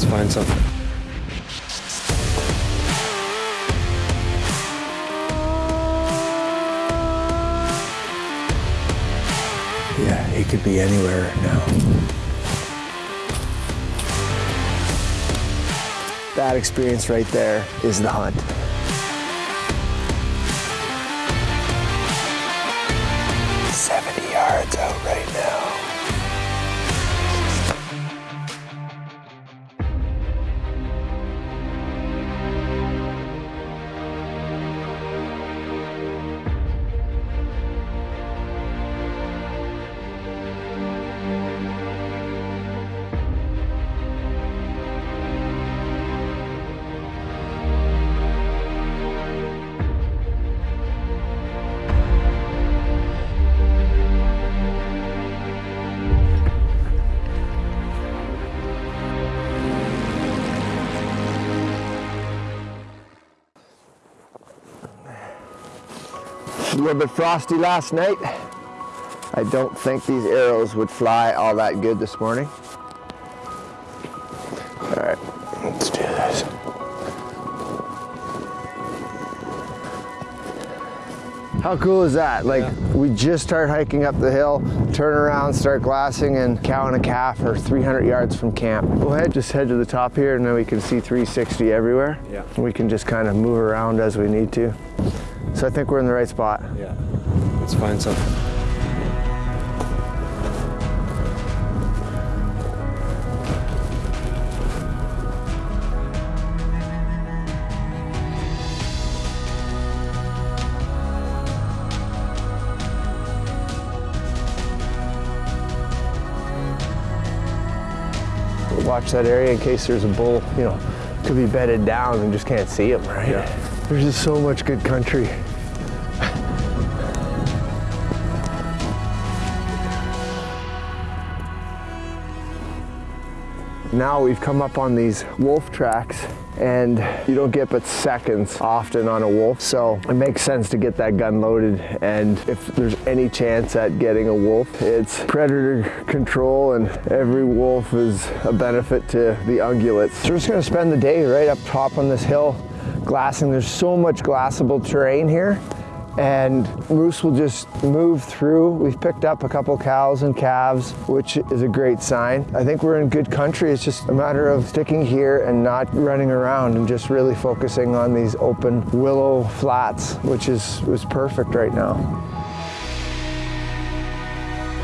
Let's find something. Yeah, he could be anywhere now. That experience right there is the hunt. A little bit frosty last night. I don't think these arrows would fly all that good this morning. All right, let's do this. How cool is that? Like, we just start hiking up the hill, turn around, start glassing, and cow and a calf are 300 yards from camp. Go ahead, just head to the top here, and then we can see 360 everywhere. Yeah. We can just kind of move around as we need to. So I think we're in the right spot. Yeah. Let's find something. Watch that area in case there's a bull, you know, could be bedded down and just can't see him, right? Yeah. There's just so much good country. Now we've come up on these wolf tracks and you don't get but seconds often on a wolf. So it makes sense to get that gun loaded. And if there's any chance at getting a wolf, it's predator control and every wolf is a benefit to the ungulates. So we're just gonna spend the day right up top on this hill glassing. There's so much glassable terrain here and moose will just move through. We've picked up a couple cows and calves, which is a great sign. I think we're in good country. It's just a matter of sticking here and not running around and just really focusing on these open willow flats, which is, is perfect right now.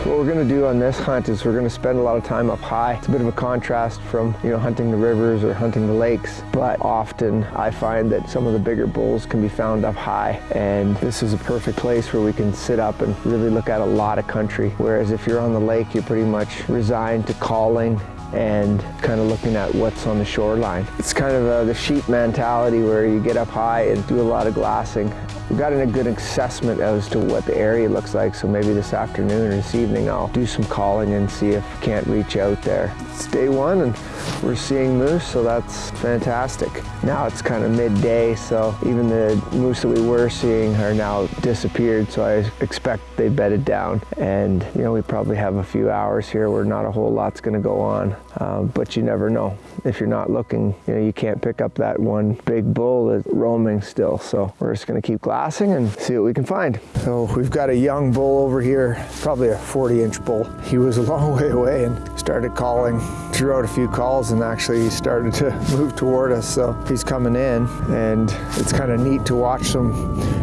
What we're going to do on this hunt is we're going to spend a lot of time up high. It's a bit of a contrast from, you know, hunting the rivers or hunting the lakes, but often I find that some of the bigger bulls can be found up high, and this is a perfect place where we can sit up and really look at a lot of country. Whereas if you're on the lake, you're pretty much resigned to calling and kind of looking at what's on the shoreline. It's kind of uh the sheep mentality where you get up high and do a lot of glassing. We've gotten a good assessment as to what the area looks like, so maybe this afternoon or this evening I'll do some calling and see if we can't reach out there. It's day one and we're seeing moose, so that's fantastic. Now it's kind of midday, so even the moose that we were seeing are now disappeared, so I expect they bedded down. And you know, we probably have a few hours here where not a whole lot's gonna go on, um, but you never know. If you're not looking, you know, you can't pick up that one big bull that's roaming still, so we're just gonna keep and see what we can find. So we've got a young bull over here, probably a 40 inch bull. He was a long way away and started calling, drew out a few calls and actually he started to move toward us. So he's coming in and it's kind of neat to watch them,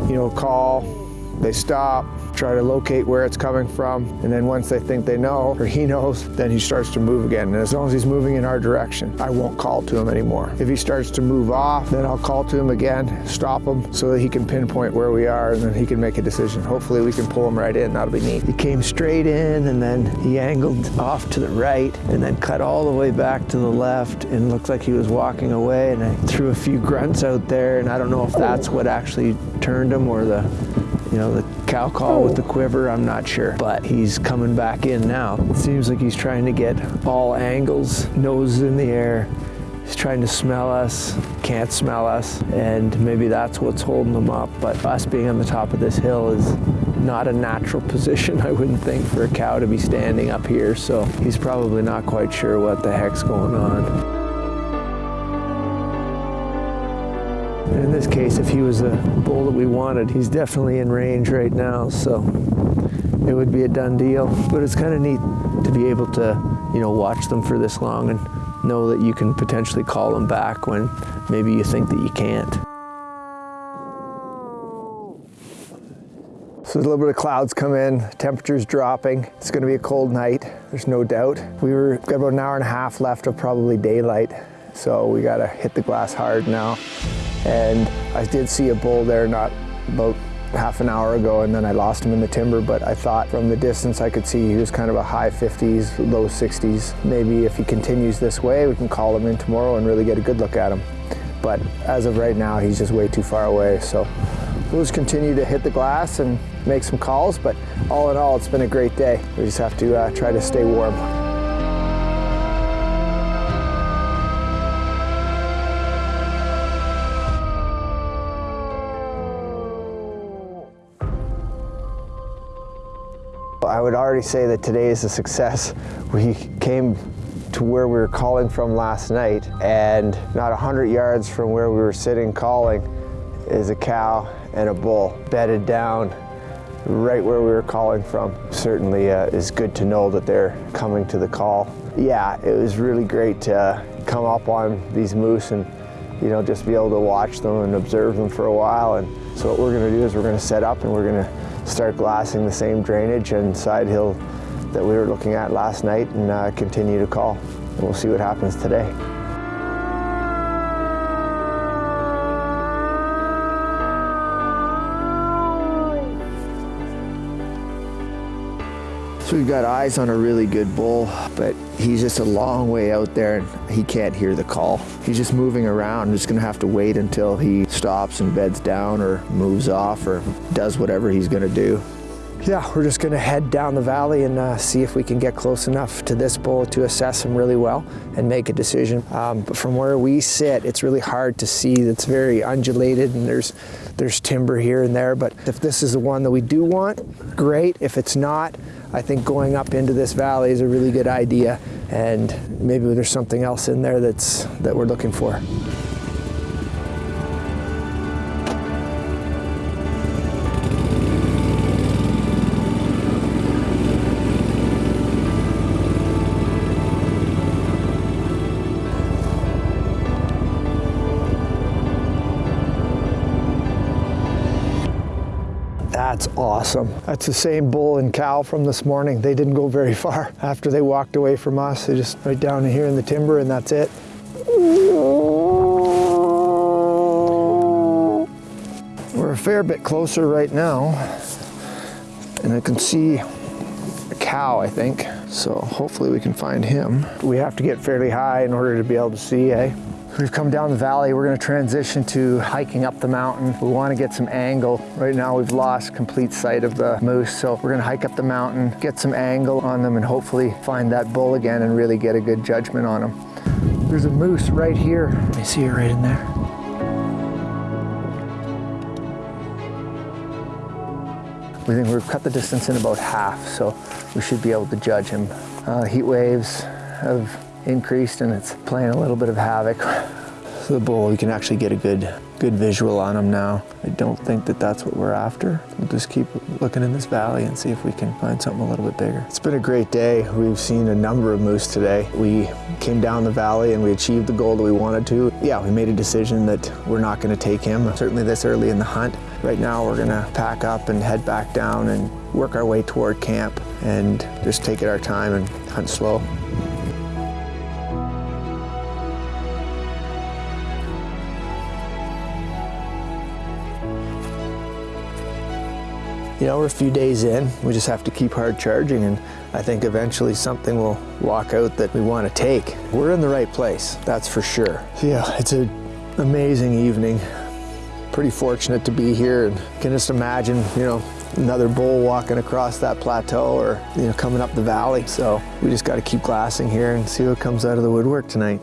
you know, call, they stop, try to locate where it's coming from, and then once they think they know, or he knows, then he starts to move again. And as long as he's moving in our direction, I won't call to him anymore. If he starts to move off, then I'll call to him again, stop him, so that he can pinpoint where we are, and then he can make a decision. Hopefully we can pull him right in, that'll be neat. He came straight in, and then he angled off to the right, and then cut all the way back to the left, and looked like he was walking away, and I threw a few grunts out there, and I don't know if that's what actually turned him, or the you know, the cow call with the quiver, I'm not sure. But he's coming back in now. It seems like he's trying to get all angles, nose in the air. He's trying to smell us, can't smell us, and maybe that's what's holding him up. But us being on the top of this hill is not a natural position, I wouldn't think, for a cow to be standing up here. So he's probably not quite sure what the heck's going on. In this case, if he was a bull that we wanted, he's definitely in range right now, so it would be a done deal. But it's kind of neat to be able to, you know, watch them for this long and know that you can potentially call them back when maybe you think that you can't. So there's a little bit of clouds come in, temperature's dropping. It's gonna be a cold night, there's no doubt. We were got about an hour and a half left of probably daylight, so we gotta hit the glass hard now. And I did see a bull there not about half an hour ago and then I lost him in the timber, but I thought from the distance I could see he was kind of a high 50s, low 60s. Maybe if he continues this way, we can call him in tomorrow and really get a good look at him. But as of right now, he's just way too far away. So we'll just continue to hit the glass and make some calls. But all in all, it's been a great day. We just have to uh, try to stay warm. I would already say that today is a success. We came to where we were calling from last night and not 100 yards from where we were sitting calling is a cow and a bull bedded down right where we were calling from. Certainly uh, is good to know that they're coming to the call. Yeah, it was really great to come up on these moose and you know just be able to watch them and observe them for a while and so what we're going to do is we're going to set up and we're going to start glassing the same drainage and side hill that we were looking at last night and uh, continue to call. And we'll see what happens today. We've got eyes on a really good bull, but he's just a long way out there and he can't hear the call. He's just moving around. just gonna have to wait until he stops and beds down or moves off or does whatever he's gonna do. Yeah, we're just gonna head down the valley and uh, see if we can get close enough to this bull to assess him really well and make a decision. Um, but from where we sit, it's really hard to see. It's very undulated and there's, there's timber here and there. But if this is the one that we do want, great. If it's not, I think going up into this valley is a really good idea. And maybe there's something else in there that's, that we're looking for. That's awesome. That's the same bull and cow from this morning. They didn't go very far after they walked away from us. They just right down here in the timber and that's it. We're a fair bit closer right now and I can see a cow, I think. So hopefully we can find him. We have to get fairly high in order to be able to see, eh? We've come down the valley. We're gonna transition to hiking up the mountain. We wanna get some angle. Right now we've lost complete sight of the moose, so we're gonna hike up the mountain, get some angle on them and hopefully find that bull again and really get a good judgment on him. There's a moose right here. I see it right in there. We think we've cut the distance in about half, so we should be able to judge him. Uh, heat waves have increased and it's playing a little bit of havoc. So the bull, we can actually get a good, good visual on him now. I don't think that that's what we're after. We'll just keep looking in this valley and see if we can find something a little bit bigger. It's been a great day. We've seen a number of moose today. We came down the valley and we achieved the goal that we wanted to. Yeah, we made a decision that we're not gonna take him, certainly this early in the hunt. Right now we're gonna pack up and head back down and work our way toward camp and just take it our time and hunt slow. You know, we're a few days in. We just have to keep hard charging and I think eventually something will walk out that we want to take. We're in the right place, that's for sure. Yeah, it's an amazing evening. Pretty fortunate to be here and can just imagine, you know, another bull walking across that plateau or, you know, coming up the valley. So we just got to keep glassing here and see what comes out of the woodwork tonight.